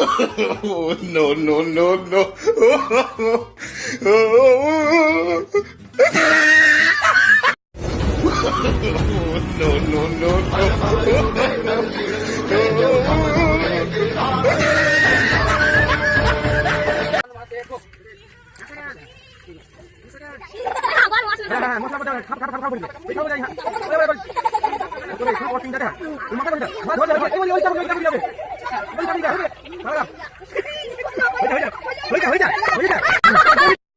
Oh, no, no, no, no. no, no, no, no. 回去回去回去回去回去